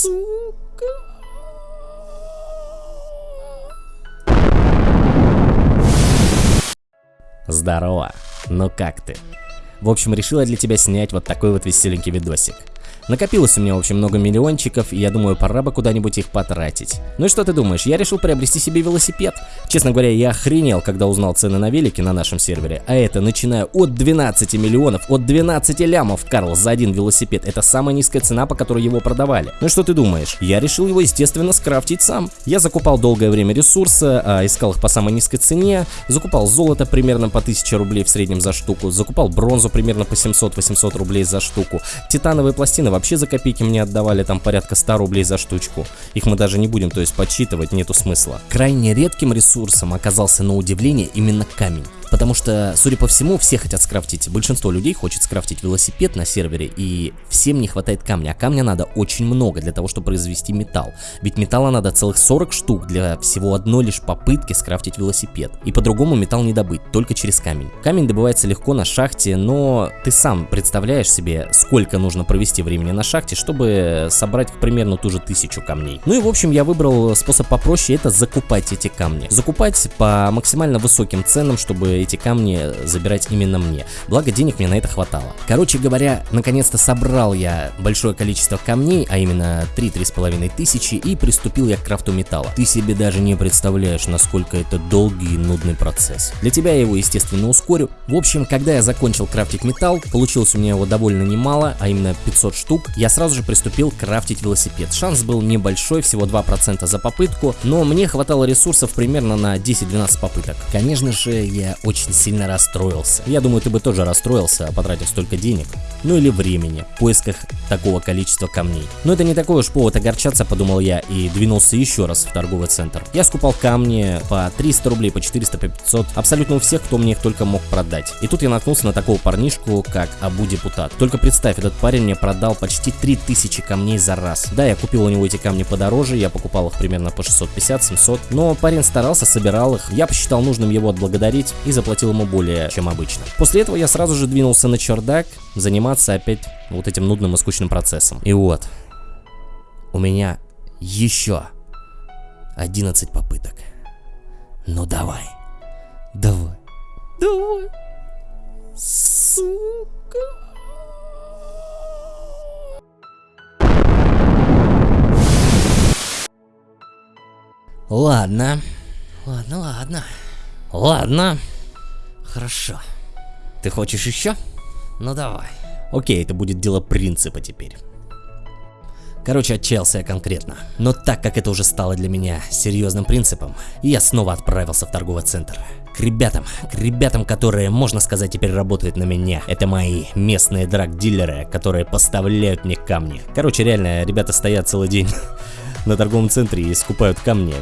Сука. Здорово, ну как ты? В общем, решила для тебя снять вот такой вот веселенький видосик. Накопилось у меня, в общем, много миллиончиков, и я думаю, пора бы куда-нибудь их потратить. Ну и что ты думаешь, я решил приобрести себе велосипед. Честно говоря, я охренел, когда узнал цены на велики на нашем сервере, а это начиная от 12 миллионов, от 12 лямов, Карл, за один велосипед. Это самая низкая цена, по которой его продавали. Ну и что ты думаешь? Я решил его, естественно, скрафтить сам. Я закупал долгое время ресурсы, а, искал их по самой низкой цене, закупал золото примерно по 1000 рублей в среднем за штуку, закупал бронзу примерно по 700-800 рублей за штуку, титановые пластины вообще за копейки мне отдавали там порядка 100 рублей за штучку. Их мы даже не будем, то есть подсчитывать, нету смысла. Крайне редким ресурсом оказался на удивление именно камень. Потому что, судя по всему, все хотят скрафтить, большинство людей хочет скрафтить велосипед на сервере, и всем не хватает камня, а камня надо очень много для того, чтобы произвести металл. Ведь металла надо целых 40 штук для всего одной лишь попытки скрафтить велосипед. И по-другому металл не добыть, только через камень. Камень добывается легко на шахте, но ты сам представляешь себе, сколько нужно провести времени на шахте, чтобы собрать примерно ту же тысячу камней. Ну и в общем я выбрал способ попроще, это закупать эти камни. Закупать по максимально высоким ценам, чтобы эти камни забирать именно мне. Благо денег мне на это хватало. Короче говоря, наконец-то собрал я большое количество камней, а именно 3-3,5 тысячи, и приступил я к крафту металла. Ты себе даже не представляешь, насколько это долгий и нудный процесс. Для тебя я его, естественно, ускорю. В общем, когда я закончил крафтить металл, получилось у меня его довольно немало, а именно 500 штук, я сразу же приступил крафтить велосипед. Шанс был небольшой, всего 2% за попытку, но мне хватало ресурсов примерно на 10-12 попыток. Конечно же, я очень сильно расстроился. Я думаю, ты бы тоже расстроился, потратив столько денег, ну или времени, в поисках такого количества камней. Но это не такой уж повод огорчаться, подумал я, и двинулся еще раз в торговый центр. Я скупал камни по 300 рублей, по 400, по 500, абсолютно у всех, кто мне их только мог продать. И тут я наткнулся на такого парнишку, как Абу Депутат. Только представь, этот парень мне продал почти 3000 камней за раз. Да, я купил у него эти камни подороже, я покупал их примерно по 650-700, но парень старался, собирал их, я посчитал нужным его отблагодарить и заплатил ему более, чем обычно. После этого я сразу же двинулся на чердак, заниматься опять вот этим нудным и скучным процессом. И вот, у меня еще 11 попыток. Ну давай, давай, давай, сука. Ладно, ладно, ладно, ладно. Хорошо. Ты хочешь еще? Ну давай. Окей, это будет дело принципа теперь. Короче, отчаялся я конкретно. Но так как это уже стало для меня серьезным принципом, я снова отправился в торговый центр. К ребятам, к ребятам, которые, можно сказать, теперь работают на меня. Это мои местные драг-дилеры, которые поставляют мне камни. Короче, реально, ребята стоят целый день на торговом центре и скупают камни.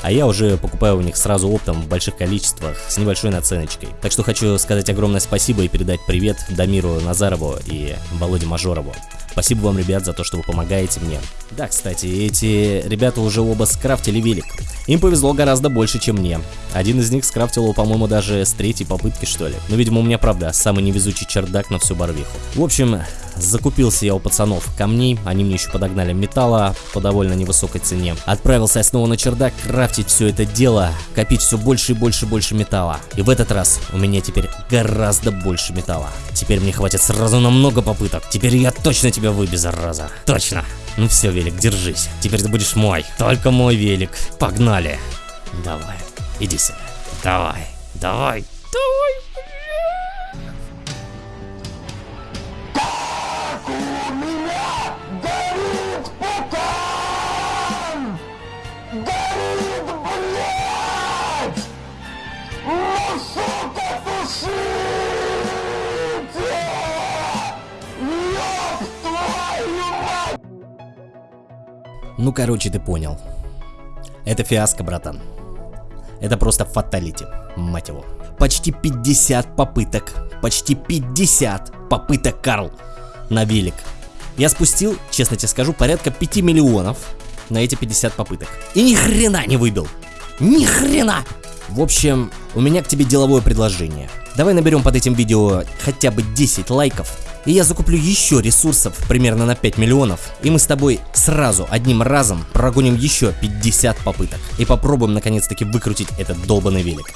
А я уже покупаю у них сразу оптом в больших количествах с небольшой наценочкой. Так что хочу сказать огромное спасибо и передать привет Дамиру Назарову и Володе Мажорову. Спасибо вам, ребят, за то, что вы помогаете мне. Да, кстати, эти ребята уже оба скрафтили велик. Им повезло гораздо больше, чем мне. Один из них скрафтил его, по-моему, даже с третьей попытки, что ли. Но, видимо, у меня, правда, самый невезучий чердак на всю барвиху. В общем, закупился я у пацанов камней, они мне еще подогнали металла по довольно невысокой цене. Отправился я снова на чердак крафтить все это дело, копить все больше и больше и больше металла. И в этот раз у меня теперь гораздо больше металла. Теперь мне хватит сразу на много попыток. Теперь я точно тебя выбью, зараза. Точно. Ну все, велик, держись. Теперь ты будешь мой. Только мой велик. Погнали. Давай, иди сюда. Давай, давай, давай. Ну, короче, ты понял. Это фиаско, братан. Это просто фаталити, мать его. Почти 50 попыток. Почти 50 попыток, Карл, на велик. Я спустил, честно тебе скажу, порядка 5 миллионов на эти 50 попыток. И ни хрена не выбил. Ни хрена! В общем, у меня к тебе деловое предложение. Давай наберем под этим видео хотя бы 10 лайков, и я закуплю еще ресурсов примерно на 5 миллионов, и мы с тобой сразу одним разом прогоним еще 50 попыток и попробуем наконец-таки выкрутить этот долбанный велик.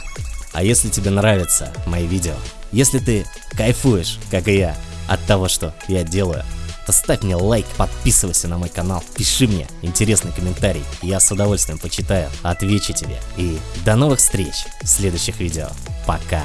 А если тебе нравятся мои видео, если ты кайфуешь, как и я, от того, что я делаю, то ставь мне лайк, подписывайся на мой канал, пиши мне интересный комментарий, я с удовольствием почитаю, отвечу тебе. И до новых встреч в следующих видео. Пока!